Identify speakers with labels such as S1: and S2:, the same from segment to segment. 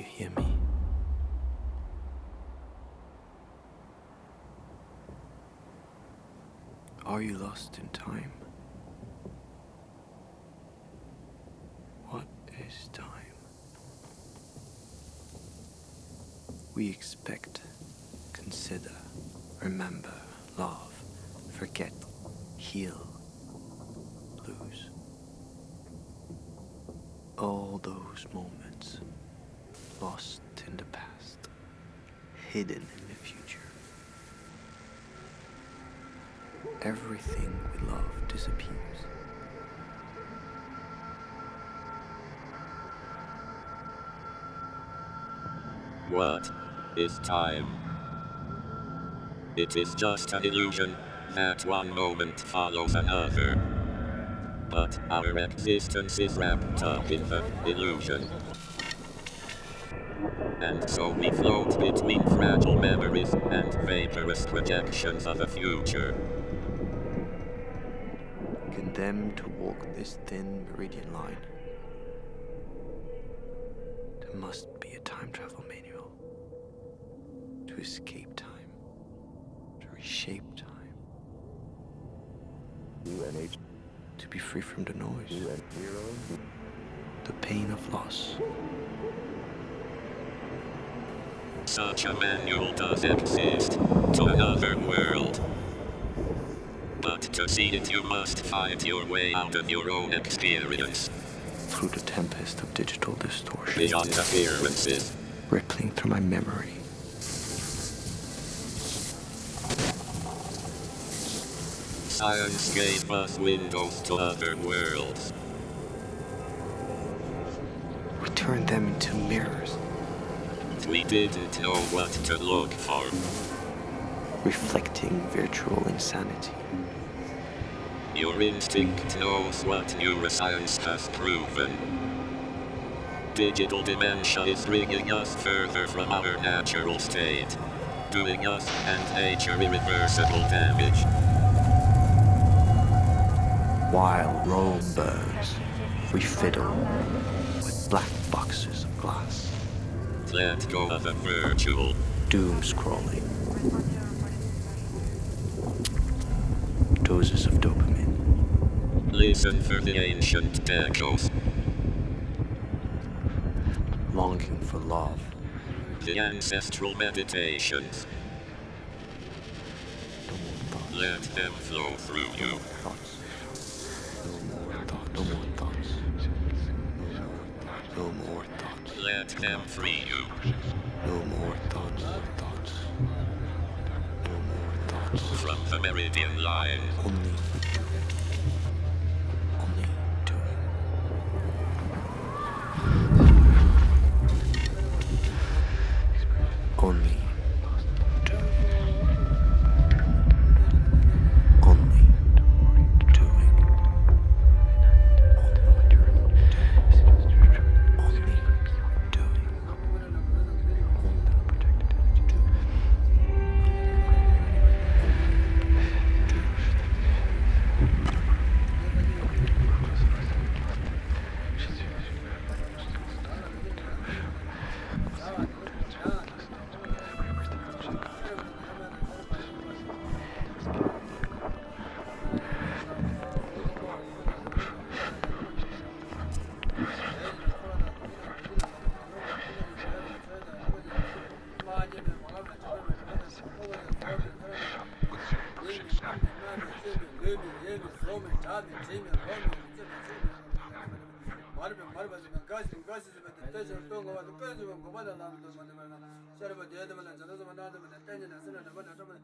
S1: hear me? Are you lost in time? What is time? We expect, consider, remember, love, forget, heal, lose. All those moments lost in the past, hidden in the future. Everything we love disappears.
S2: What is time? It is just an illusion that one moment follows another. But our existence is wrapped up in the illusion. And so we float between fragile memories and vaporous projections of a future.
S1: Condemned to walk this thin meridian line. There must be a time travel manual to escape time, to reshape time,
S3: UNH
S1: to be free from the noise, UN the pain of loss.
S2: Such a manual does exist to another world. But to see it, you must fight your way out of your own experience,
S1: through the tempest of digital distortion,
S2: beyond appearances.
S1: rippling through my memory.
S2: Science gave us windows to other worlds.
S1: We turned them into mirrors,
S2: We didn't know what to look for.
S1: reflecting virtual insanity.
S2: Your instinct knows what neuroscience has proven. Digital dementia is bringing us further from our natural state, doing us and nature irreversible damage.
S1: While Rome burns, we fiddle with black boxes of glass,
S2: Let go of the virtual.
S1: doom scrolling, doses of dopamine,
S2: Listen for the ancient echoes,
S1: longing for love,
S2: the ancestral meditations.
S1: Let
S2: them flow through you.
S1: thoughts, no more thoughts, no more thoughts, no more thoughts,
S2: Free you.
S1: no more thoughts, thoughts, no more thoughts.
S2: From the meridian line,
S1: only
S4: 말베 말바지가 가시 가시즈베 대저 동거와 빼즈베 고바다 나도 만데 말나 서버 대야데 말나 저도 만나도 만데 때는 나서는 만나 저만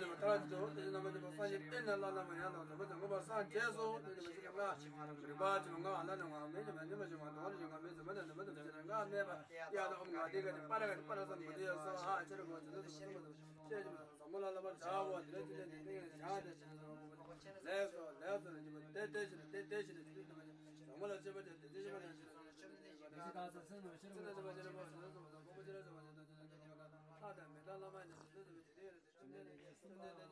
S4: nama tala jo de nama de sa ye ten la la ma ya na de ba ba sa je so de ma shi ma ba ji ma na na ma me de ma de ma ji ma do ji ma me de ma de ma de ji na ne ba ya da ma de ga de pa ga de pa sa ma de sa ha che ro de de shi ma che ji ma sa mo la la ba ja wa de de de de ja de che le so le so ji ma de de shi de de shi de de ma sa mo la che ba de de shi ma de shi sa ka sa sa no shi ro de de ba de ba sa so ba ko ba de de ba de de de de ka ta da me la la ma de de de de Thank you.